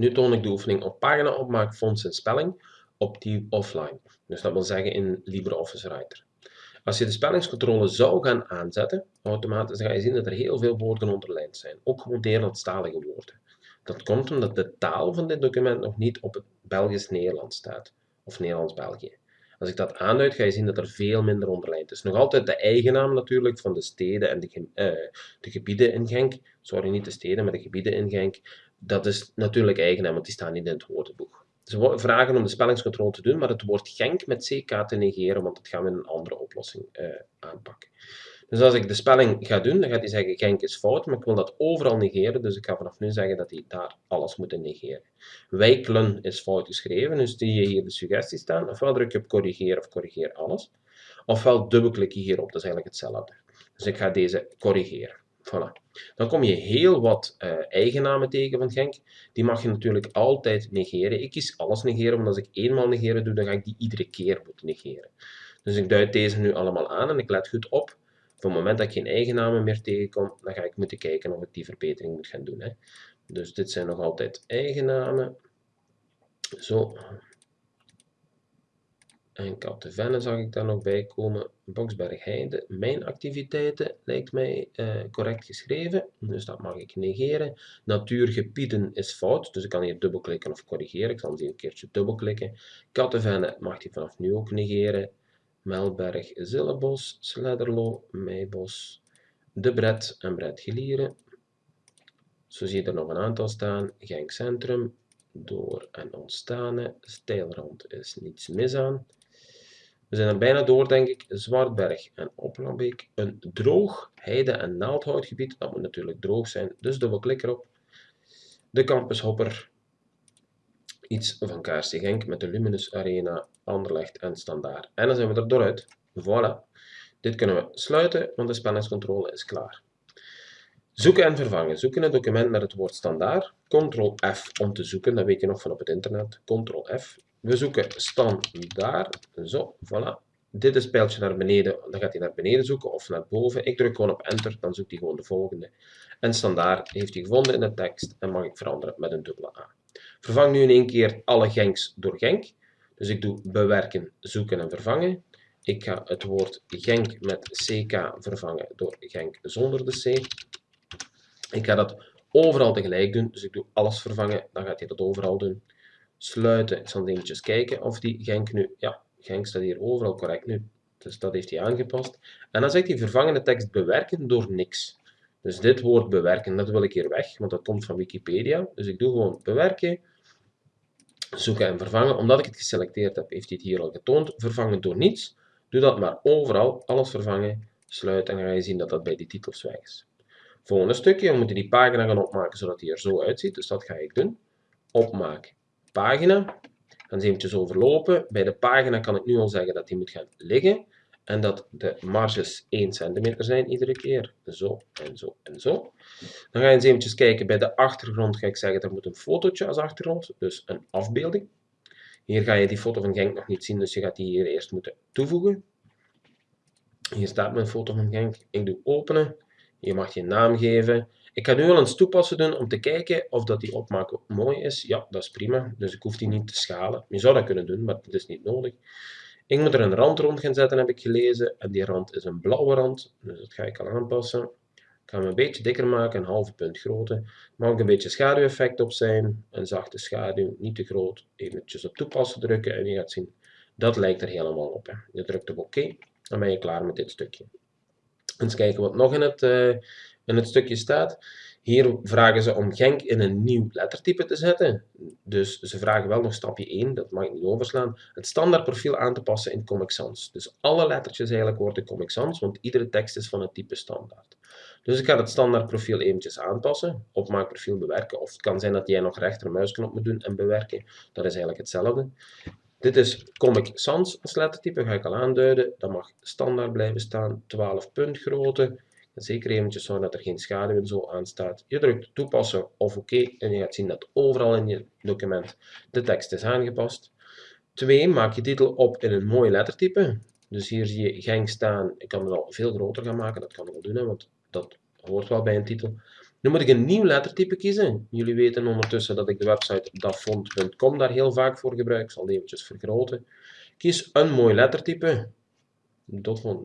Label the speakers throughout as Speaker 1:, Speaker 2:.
Speaker 1: Nu toon ik de oefening op pagina opmaak, fonts en spelling op die offline. Dus dat wil zeggen in LibreOffice Writer. Als je de spellingscontrole zou gaan aanzetten, automatisch, ga je zien dat er heel veel woorden onderlijnd zijn. Ook gewoon Nederlandstalige woorden. Dat komt omdat de taal van dit document nog niet op het Belgisch-Nederlands staat. Of Nederlands-België. Als ik dat aanduid, ga je zien dat er veel minder onderlijnd is. Nog altijd de eigenaam natuurlijk van de steden en de, uh, de gebieden in Genk. Sorry, niet de steden, maar de gebieden in Genk. Dat is natuurlijk eigenaam, want die staan niet in het woordenboek. Ze vragen om de spellingscontrole te doen, maar het woord Genk met CK te negeren, want dat gaan we in een andere oplossing uh, aanpakken. Dus als ik de spelling ga doen, dan gaat hij zeggen Genk is fout, maar ik wil dat overal negeren, dus ik ga vanaf nu zeggen dat hij daar alles moet negeren. Wijklen is fout geschreven, dus zie je hier de suggestie staan. Ofwel druk je op corrigeer of corrigeer alles, ofwel dubbelklik je hierop, dat is eigenlijk hetzelfde. Dus ik ga deze corrigeren. Voilà. Dan kom je heel wat uh, eigennamen tegen van Genk. Die mag je natuurlijk altijd negeren. Ik kies alles negeren, want als ik eenmaal negeren doe, dan ga ik die iedere keer moeten negeren. Dus ik duid deze nu allemaal aan en ik let goed op. Op het moment dat ik geen eigennamen meer tegenkom, dan ga ik moeten kijken of ik die verbetering moet gaan doen. Hè. Dus dit zijn nog altijd eigennamen. Zo, en Kattenvenne zag ik daar nog bij komen. Boksberg Heide. Mijn activiteiten lijkt mij uh, correct geschreven. Dus dat mag ik negeren. Natuurgebieden is fout. Dus ik kan hier dubbelklikken of corrigeren. Ik zal die een keertje dubbelklikken. Kattenvenne mag hij vanaf nu ook negeren. Melberg, Zillebos, Sledderlo, Meibos, De Bret en Bret Gelieren. Zo zie je er nog een aantal staan. Genk Centrum, Door en Ontstane. Steilrand is niets mis aan. We zijn er bijna door, denk ik. Zwartberg en Oplambeek. Een droog heide- en naaldhoutgebied. Dat moet natuurlijk droog zijn, dus dubbelklik erop. De Campus Iets van KRC Genk met de Luminous Arena, Anderlecht en Standaard. En dan zijn we er dooruit. Voilà. Dit kunnen we sluiten, want de spellingscontrole is klaar. Zoeken en vervangen. Zoeken een document met het woord standaard. Ctrl F om te zoeken, dat weet je nog van op het internet. Ctrl F. We zoeken standaard. Zo, voilà. Dit is pijltje naar beneden, dan gaat hij naar beneden zoeken of naar boven. Ik druk gewoon op enter, dan zoekt hij gewoon de volgende. En standaard heeft hij gevonden in de tekst en mag ik veranderen met een dubbele A. Vervang nu in één keer alle Genks door Genk. Dus ik doe bewerken, zoeken en vervangen. Ik ga het woord Genk met CK vervangen door Genk zonder de C. Ik ga dat overal tegelijk doen, dus ik doe alles vervangen, dan gaat hij dat overal doen sluiten. Ik zal eventjes kijken of die Genk nu... Ja, Genk staat hier overal correct nu. Dus dat heeft hij aangepast. En dan zegt hij vervangende tekst bewerken door niks. Dus dit woord bewerken, dat wil ik hier weg, want dat komt van Wikipedia. Dus ik doe gewoon bewerken, zoeken en vervangen. Omdat ik het geselecteerd heb, heeft hij het hier al getoond. Vervangen door niets. Doe dat maar overal, alles vervangen, sluiten en dan ga je zien dat dat bij die titels weg is. Volgende stukje, we moeten die pagina gaan opmaken zodat hij er zo uitziet. Dus dat ga ik doen. Opmaken pagina. Eens eventjes overlopen. Bij de pagina kan ik nu al zeggen dat die moet gaan liggen. En dat de marges 1 cm zijn iedere keer. Zo en zo en zo. Dan ga je eens eventjes kijken. Bij de achtergrond ga ik zeggen, er moet een fotootje als achtergrond. Dus een afbeelding. Hier ga je die foto van Genk nog niet zien, dus je gaat die hier eerst moeten toevoegen. Hier staat mijn foto van Genk. Ik doe openen. Je mag je naam geven. Ik ga nu al eens toepassen doen om te kijken of dat die opmaak mooi is. Ja, dat is prima. Dus ik hoef die niet te schalen. Je zou dat kunnen doen, maar dat is niet nodig. Ik moet er een rand rond gaan zetten, heb ik gelezen. En die rand is een blauwe rand. Dus dat ga ik al aanpassen. Ik ga hem een beetje dikker maken, een halve punt groter. Er mag ook een beetje schaduweffect op zijn. Een zachte schaduw, niet te groot. Eventjes op toepassen drukken en je gaat zien, dat lijkt er helemaal op. Hè. Je drukt op oké, dan ben je klaar met dit stukje. Eens kijken wat nog in het, uh, in het stukje staat. Hier vragen ze om Genk in een nieuw lettertype te zetten. Dus ze vragen wel nog stapje 1, dat mag ik niet overslaan, het standaardprofiel aan te passen in Comic Sans. Dus alle lettertjes eigenlijk worden Comic Sans, want iedere tekst is van het type standaard. Dus ik ga het standaardprofiel eventjes aanpassen, opmaakprofiel bewerken, of het kan zijn dat jij nog rechtermuisknop moet doen en bewerken, dat is eigenlijk hetzelfde. Dit is Comic Sans als lettertype, ga ik al aanduiden, dat mag standaard blijven staan, 12 punt grootte, Zeker eventjes zorgen dat er geen schaduw en zo aan staat. Je drukt toepassen of oké en je gaat zien dat overal in je document de tekst is aangepast. 2. Maak je titel op in een mooi lettertype. Dus hier zie je Genk staan. Ik kan het al veel groter gaan maken, dat kan ik wel doen, want dat hoort wel bij een titel. Nu moet ik een nieuw lettertype kiezen. Jullie weten ondertussen dat ik de website dafont.com daar heel vaak voor gebruik. Ik zal die eventjes vergroten. Kies een mooi lettertype.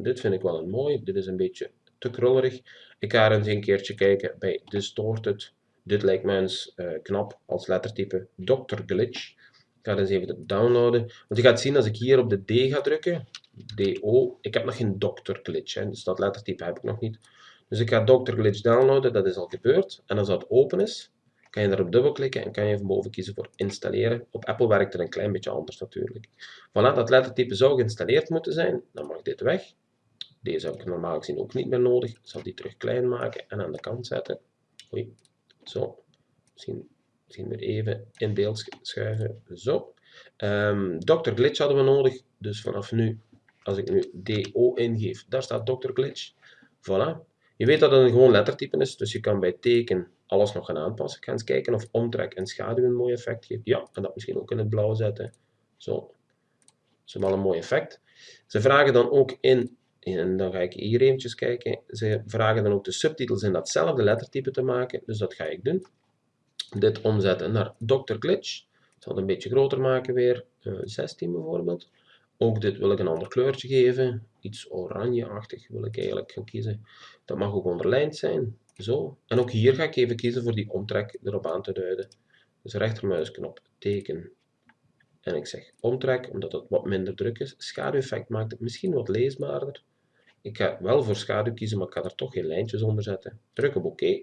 Speaker 1: Dit vind ik wel een mooi. Dit is een beetje te. Ik ga eens een keertje kijken bij Distorted. Dit lijkt mij eens uh, knap als lettertype. Dr. Glitch. Ik ga eens even downloaden. Want je gaat zien als ik hier op de D ga drukken. DO. Ik heb nog geen Dr. Glitch. Hè, dus dat lettertype heb ik nog niet. Dus ik ga Dr. Glitch downloaden. Dat is al gebeurd. En als dat open is, kan je daarop dubbelklikken en kan je even boven kiezen voor installeren. Op Apple werkt het een klein beetje anders natuurlijk. Voilà, dat lettertype zou geïnstalleerd moeten zijn. Dan mag dit weg. Deze heb ik normaal gezien ook niet meer nodig. Ik zal die terug klein maken en aan de kant zetten. Oei, zo. Misschien, misschien weer even in beeld schuiven. Zo. Um, Dr. Glitch hadden we nodig. Dus vanaf nu, als ik nu DO ingeef, daar staat Dr. Glitch. Voilà. Je weet dat het een gewoon lettertype is, dus je kan bij teken alles nog gaan aanpassen. Ik ga eens kijken of omtrek en schaduw een mooi effect geeft. Ja, en dat misschien ook in het blauw zetten. Zo. Dat is wel een mooi effect. Ze vragen dan ook in en dan ga ik hier eventjes kijken. Ze vragen dan ook de subtitels in datzelfde lettertype te maken. Dus dat ga ik doen. Dit omzetten naar Dr. Glitch. Ik zal het een beetje groter maken weer. 16 eh, bijvoorbeeld. Ook dit wil ik een ander kleurtje geven. Iets oranjeachtig wil ik eigenlijk gaan kiezen. Dat mag ook onderlijnd zijn. Zo. En ook hier ga ik even kiezen voor die omtrek erop aan te duiden. Dus rechtermuisknop, teken. En ik zeg omtrek, omdat het wat minder druk is. Schaduweffect maakt het misschien wat leesbaarder. Ik ga wel voor schaduw kiezen, maar ik ga er toch geen lijntjes onder zetten. Druk op oké.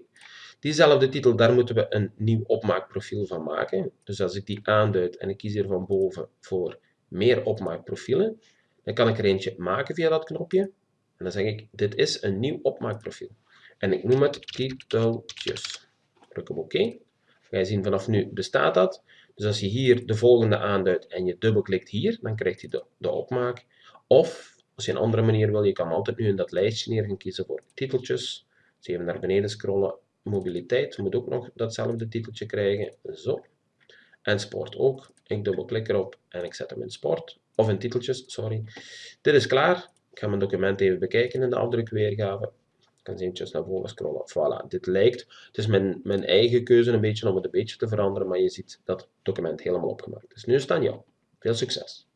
Speaker 1: Diezelfde titel, daar moeten we een nieuw opmaakprofiel van maken. Dus als ik die aanduid en ik kies hier van boven voor meer opmaakprofielen, dan kan ik er eentje maken via dat knopje. En dan zeg ik, dit is een nieuw opmaakprofiel. En ik noem het titeltjes. Druk op oké. Ga je zien, vanaf nu bestaat dat. Dus als je hier de volgende aanduidt en je dubbelklikt hier, dan krijgt hij de, de opmaak. Of als je een andere manier wil, je kan altijd nu in dat lijstje neer gaan kiezen voor titeltjes. Dus even naar beneden scrollen. Mobiliteit moet ook nog datzelfde titeltje krijgen. Zo. En sport ook. Ik dubbelklik erop en ik zet hem in sport. Of in titeltjes, sorry. Dit is klaar. Ik ga mijn document even bekijken in de afdrukweergave. Ik kan eventjes naar boven scrollen. Voilà, dit lijkt. Het is mijn, mijn eigen keuze een beetje om het een beetje te veranderen, maar je ziet dat het document helemaal opgemaakt is. Nu is het. Veel succes!